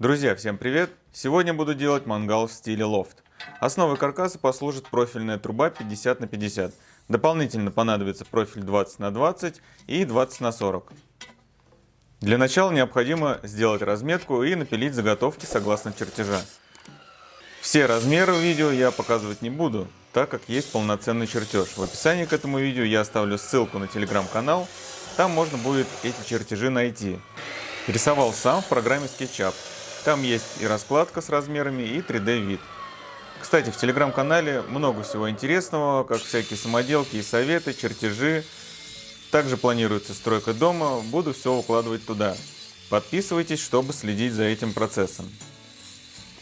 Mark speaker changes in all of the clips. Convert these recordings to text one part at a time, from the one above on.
Speaker 1: Друзья, всем привет! Сегодня буду делать мангал в стиле лофт. Основой каркаса послужит профильная труба 50 на 50. Дополнительно понадобится профиль 20 на 20 и 20 на 40. Для начала необходимо сделать разметку и напилить заготовки согласно чертежа. Все размеры видео я показывать не буду, так как есть полноценный чертеж. В описании к этому видео я оставлю ссылку на телеграм-канал, там можно будет эти чертежи найти. Рисовал сам в программе SketchUp. Там есть и раскладка с размерами, и 3D вид. Кстати, в телеграм-канале много всего интересного, как всякие самоделки и советы, чертежи. Также планируется стройка дома, буду все укладывать туда. Подписывайтесь, чтобы следить за этим процессом.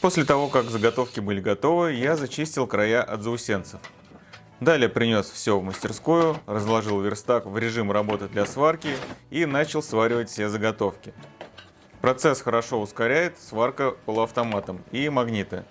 Speaker 1: После того, как заготовки были готовы, я зачистил края от заусенцев. Далее принес все в мастерскую, разложил верстак в режим работы для сварки и начал сваривать все заготовки. Процесс хорошо ускоряет сварка полуавтоматом и магниты.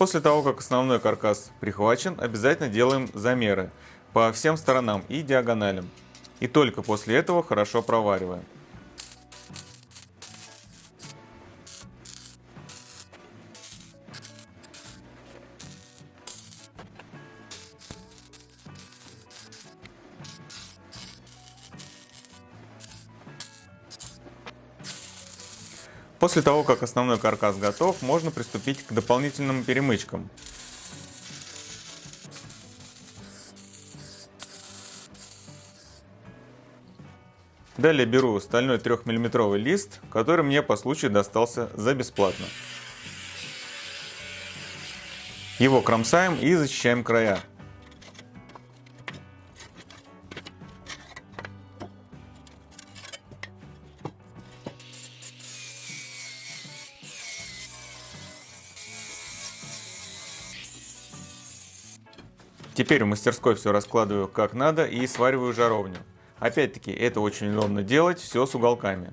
Speaker 1: После того, как основной каркас прихвачен, обязательно делаем замеры по всем сторонам и диагоналям. И только после этого хорошо провариваем. После того, как основной каркас готов, можно приступить к дополнительным перемычкам. Далее беру стальной 3-мм лист, который мне по случаю достался за бесплатно. Его кромсаем и зачищаем края. Теперь в мастерской все раскладываю как надо и свариваю жаровню. Опять-таки, это очень удобно делать, все с уголками.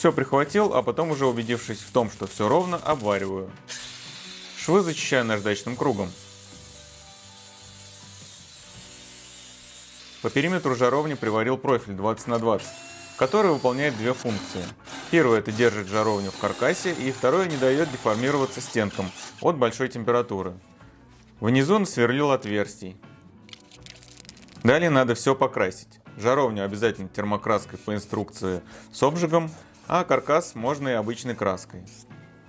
Speaker 1: Все прихватил, а потом уже убедившись в том, что все ровно, обвариваю. Швы зачищаю наждачным кругом. По периметру жаровни приварил профиль 20 на 20, который выполняет две функции. Первое это держит жаровню в каркасе, и второе не дает деформироваться стенкам от большой температуры. Внизу насверлил отверстий. Далее надо все покрасить. Жаровню обязательно термокраской по инструкции с обжигом, а каркас можно и обычной краской.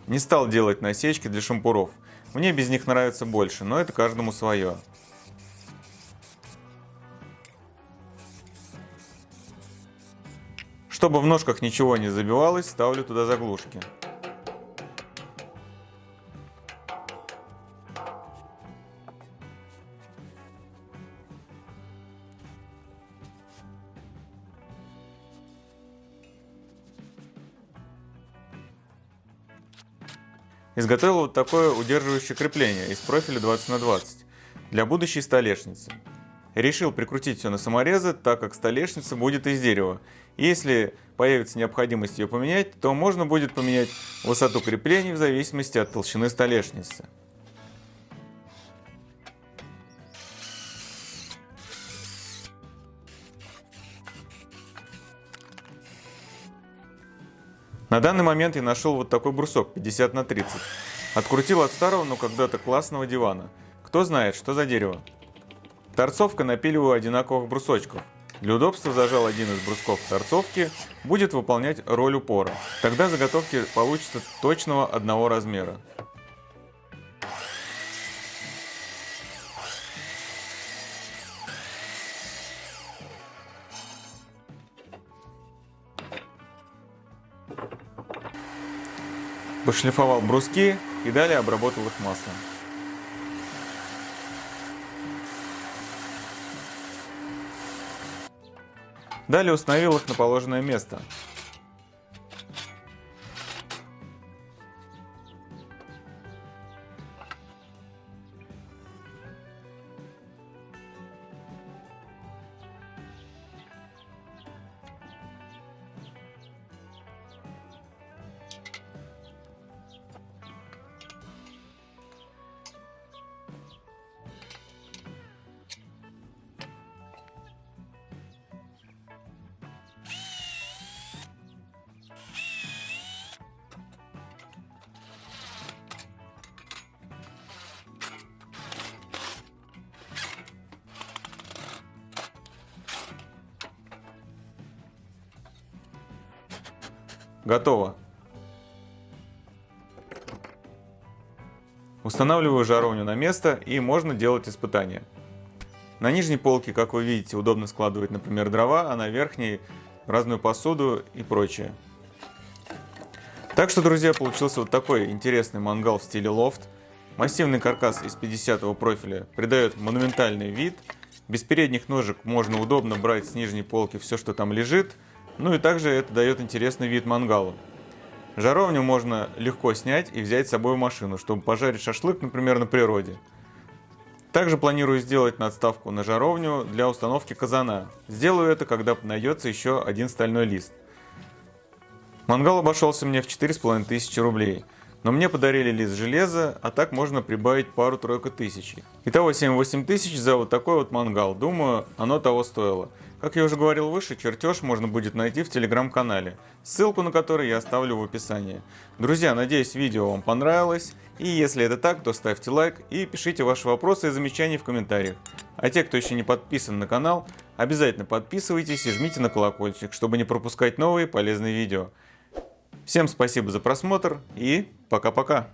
Speaker 1: Не стал делать насечки для шампуров. Мне без них нравится больше, но это каждому свое. Чтобы в ножках ничего не забивалось, ставлю туда заглушки. Изготовил вот такое удерживающее крепление из профиля 20 на 20 для будущей столешницы. Решил прикрутить все на саморезы, так как столешница будет из дерева. Если появится необходимость ее поменять, то можно будет поменять высоту креплений в зависимости от толщины столешницы. На данный момент я нашел вот такой брусок 50 на 30. Открутил от старого, но когда-то классного дивана. Кто знает, что за дерево. Торцовка напиливаю одинаковых брусочков. Для удобства зажал один из брусков торцовки, будет выполнять роль упора. Тогда заготовки получатся точного одного размера. Пошлифовал бруски и далее обработал их маслом. Далее установил их на положенное место. Готово. Устанавливаю жаровню на место и можно делать испытания. На нижней полке, как вы видите, удобно складывать, например, дрова, а на верхней разную посуду и прочее. Так что, друзья, получился вот такой интересный мангал в стиле лофт. Массивный каркас из 50 профиля придает монументальный вид. Без передних ножек можно удобно брать с нижней полки все, что там лежит. Ну и также это дает интересный вид мангалу. Жаровню можно легко снять и взять с собой в машину, чтобы пожарить шашлык, например, на природе. Также планирую сделать надставку на жаровню для установки казана. Сделаю это, когда найдется еще один стальной лист. Мангал обошелся мне в 4500 рублей. Но мне подарили лист железа, а так можно прибавить пару-тройку тысяч. Итого 7-8 тысяч за вот такой вот мангал. Думаю, оно того стоило. Как я уже говорил выше, чертеж можно будет найти в телеграм-канале, ссылку на который я оставлю в описании. Друзья, надеюсь видео вам понравилось, и если это так, то ставьте лайк и пишите ваши вопросы и замечания в комментариях. А те, кто еще не подписан на канал, обязательно подписывайтесь и жмите на колокольчик, чтобы не пропускать новые полезные видео. Всем спасибо за просмотр и пока-пока.